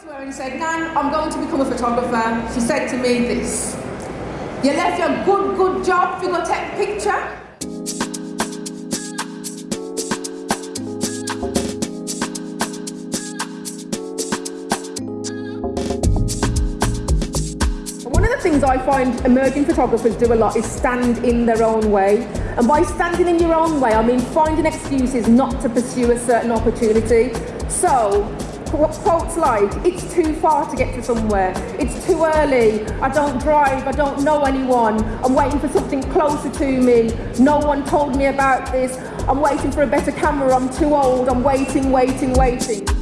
to her and said, Nan, I'm going to become a photographer. She said to me this, you left your good, good job to picture? One of the things I find emerging photographers do a lot is stand in their own way. And by standing in your own way, I mean finding excuses not to pursue a certain opportunity. So, quotes like, it's too far to get to somewhere, it's too early, I don't drive, I don't know anyone, I'm waiting for something closer to me, no one told me about this, I'm waiting for a better camera, I'm too old, I'm waiting, waiting, waiting.